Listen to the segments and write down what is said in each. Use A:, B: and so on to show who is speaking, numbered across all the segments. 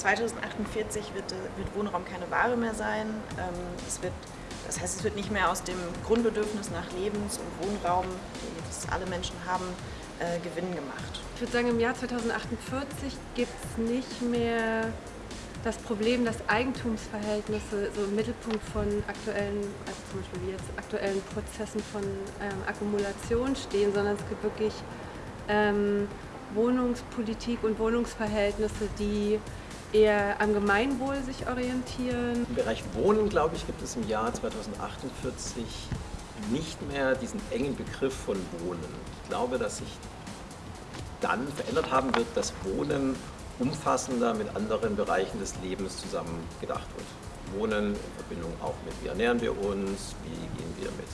A: 2048 wird, wird Wohnraum keine Ware mehr sein. Ähm, es wird, das heißt, es wird nicht mehr aus dem Grundbedürfnis nach Lebens- und Wohnraum, das alle Menschen haben, äh, Gewinn gemacht.
B: Ich würde sagen, im Jahr 2048 gibt es nicht mehr das Problem, dass Eigentumsverhältnisse so im Mittelpunkt von aktuellen, also zum Beispiel jetzt aktuellen Prozessen von ähm, Akkumulation stehen, sondern es gibt wirklich ähm, Wohnungspolitik und Wohnungsverhältnisse, die eher am Gemeinwohl sich orientieren.
C: Im Bereich Wohnen, glaube ich, gibt es im Jahr 2048 nicht mehr diesen engen Begriff von Wohnen. Ich glaube, dass sich dann verändert haben wird, dass Wohnen umfassender mit anderen Bereichen des Lebens zusammen gedacht wird. Wohnen in Verbindung auch mit, wie ernähren wir uns, wie gehen wir mit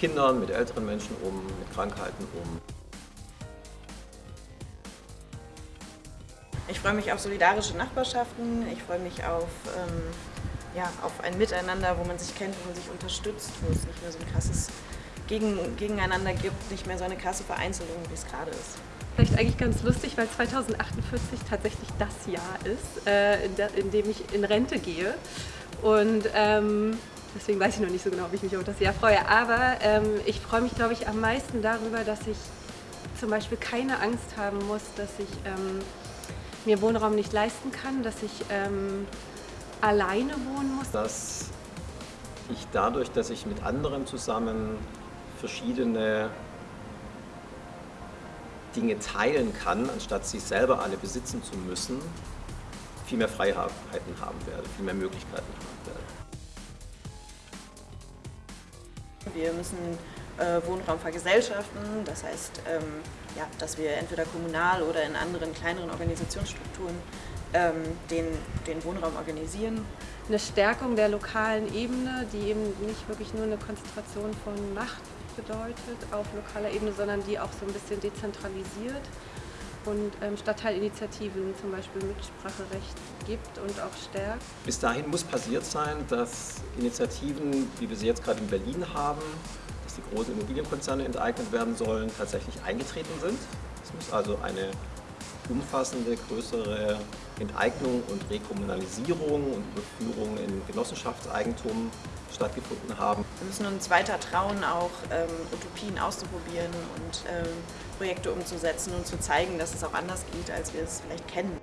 C: Kindern, mit älteren Menschen um, mit Krankheiten um.
A: Ich freue mich auf solidarische Nachbarschaften, ich freue mich auf, ähm, ja, auf ein Miteinander, wo man sich kennt, wo man sich unterstützt, wo es nicht mehr so ein krasses Gegen Gegeneinander gibt, nicht mehr so eine krasse Vereinzelung, wie es gerade ist.
B: Vielleicht eigentlich ganz lustig, weil 2048 tatsächlich das Jahr ist, äh, in, dem ich in Rente gehe. Und ähm, deswegen weiß ich noch nicht so genau, wie ich mich auf das Jahr freue. Aber ähm, ich freue mich, glaube ich, am meisten darüber, dass ich zum Beispiel keine Angst haben muss, dass ich ähm, mir Wohnraum nicht leisten kann, dass ich ähm, alleine wohnen muss.
C: Dass ich dadurch, dass ich mit anderen zusammen verschiedene Dinge teilen kann, anstatt sie selber alle besitzen zu müssen, viel mehr Freiheiten haben werde, viel mehr Möglichkeiten haben werde.
A: Wir müssen Wohnraum vergesellschaften, das heißt, ähm, ja, dass wir entweder kommunal oder in anderen kleineren Organisationsstrukturen ähm, den, den Wohnraum organisieren.
B: Eine Stärkung der lokalen Ebene, die eben nicht wirklich nur eine Konzentration von Macht bedeutet auf lokaler Ebene, sondern die auch so ein bisschen dezentralisiert und ähm, Stadtteilinitiativen zum Beispiel Mitspracherecht gibt und auch stärkt.
C: Bis dahin muss passiert sein, dass Initiativen, wie wir sie jetzt gerade in Berlin haben, die großen Immobilienkonzerne enteignet werden sollen, tatsächlich eingetreten sind. Es muss also eine umfassende, größere Enteignung und Rekommunalisierung und Überführung in Genossenschaftseigentum stattgefunden haben.
A: Wir müssen uns weiter trauen, auch ähm, Utopien auszuprobieren und ähm, Projekte umzusetzen und zu zeigen, dass es auch anders geht, als wir es vielleicht kennen.